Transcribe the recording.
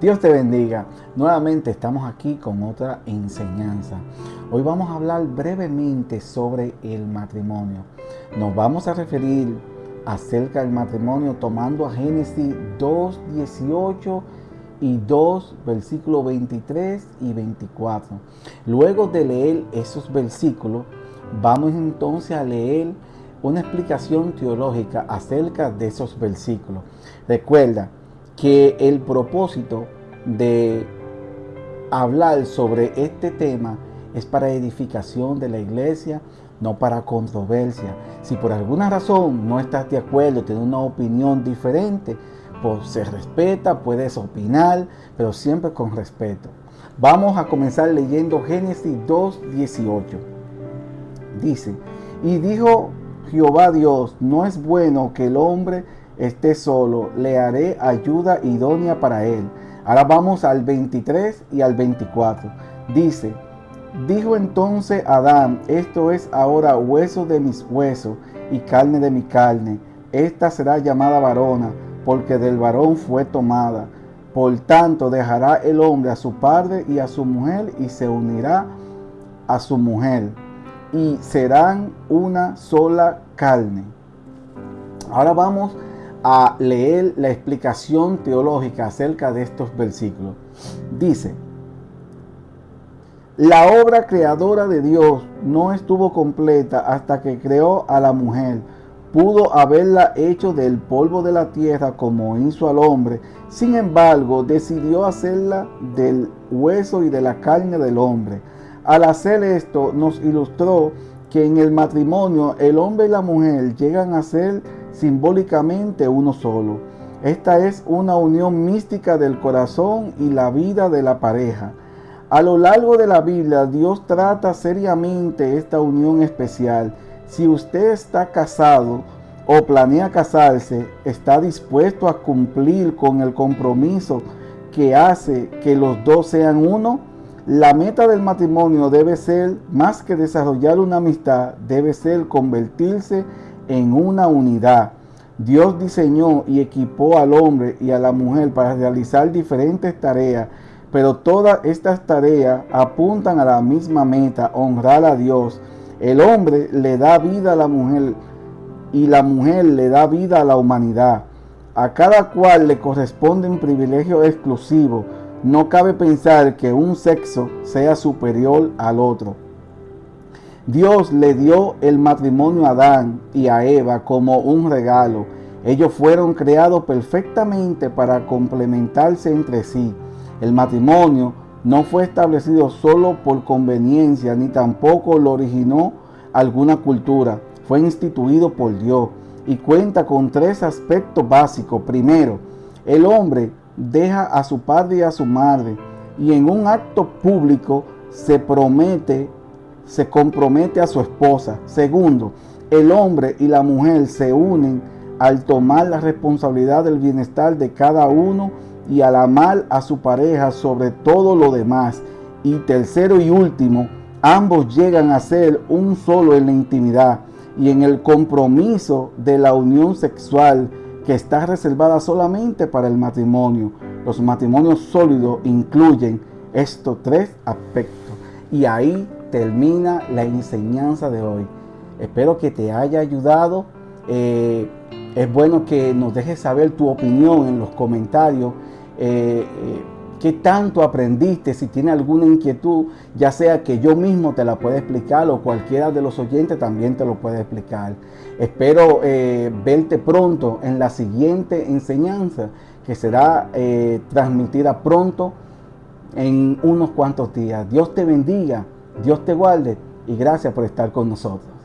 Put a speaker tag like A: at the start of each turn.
A: Dios te bendiga. Nuevamente estamos aquí con otra enseñanza. Hoy vamos a hablar brevemente sobre el matrimonio. Nos vamos a referir acerca del matrimonio tomando a Génesis 2, 18 y 2, versículos 23 y 24. Luego de leer esos versículos, vamos entonces a leer una explicación teológica acerca de esos versículos. Recuerda, que el propósito de hablar sobre este tema es para edificación de la iglesia, no para controversia. Si por alguna razón no estás de acuerdo, tienes una opinión diferente, pues se respeta, puedes opinar, pero siempre con respeto. Vamos a comenzar leyendo Génesis 2.18. Dice, y dijo Jehová Dios, no es bueno que el hombre esté solo, le haré ayuda idónea para él. Ahora vamos al 23 y al 24. Dice, dijo entonces Adán, esto es ahora hueso de mis huesos y carne de mi carne. Esta será llamada varona, porque del varón fue tomada. Por tanto, dejará el hombre a su padre y a su mujer y se unirá a su mujer y serán una sola carne. Ahora vamos a leer la explicación teológica acerca de estos versículos. Dice, la obra creadora de Dios no estuvo completa hasta que creó a la mujer. Pudo haberla hecho del polvo de la tierra como hizo al hombre. Sin embargo, decidió hacerla del hueso y de la carne del hombre. Al hacer esto, nos ilustró que en el matrimonio el hombre y la mujer llegan a ser simbólicamente uno solo. Esta es una unión mística del corazón y la vida de la pareja. A lo largo de la Biblia, Dios trata seriamente esta unión especial. Si usted está casado o planea casarse, está dispuesto a cumplir con el compromiso que hace que los dos sean uno, la meta del matrimonio debe ser, más que desarrollar una amistad, debe ser convertirse en una unidad. Dios diseñó y equipó al hombre y a la mujer para realizar diferentes tareas, pero todas estas tareas apuntan a la misma meta, honrar a Dios. El hombre le da vida a la mujer y la mujer le da vida a la humanidad. A cada cual le corresponde un privilegio exclusivo. No cabe pensar que un sexo sea superior al otro. Dios le dio el matrimonio a Adán y a Eva como un regalo. Ellos fueron creados perfectamente para complementarse entre sí. El matrimonio no fue establecido solo por conveniencia, ni tampoco lo originó alguna cultura. Fue instituido por Dios y cuenta con tres aspectos básicos. Primero, el hombre deja a su padre y a su madre y en un acto público se promete se compromete a su esposa. Segundo, el hombre y la mujer se unen al tomar la responsabilidad del bienestar de cada uno y al amar a su pareja sobre todo lo demás. Y tercero y último, ambos llegan a ser un solo en la intimidad y en el compromiso de la unión sexual que está reservada solamente para el matrimonio. Los matrimonios sólidos incluyen estos tres aspectos. Y ahí termina la enseñanza de hoy. Espero que te haya ayudado. Eh, es bueno que nos dejes saber tu opinión en los comentarios. Eh, eh, ¿Qué tanto aprendiste? Si tiene alguna inquietud, ya sea que yo mismo te la pueda explicar o cualquiera de los oyentes también te lo puede explicar. Espero verte pronto en la siguiente enseñanza que será transmitida pronto en unos cuantos días. Dios te bendiga. Dios te guarde y gracias por estar con nosotros.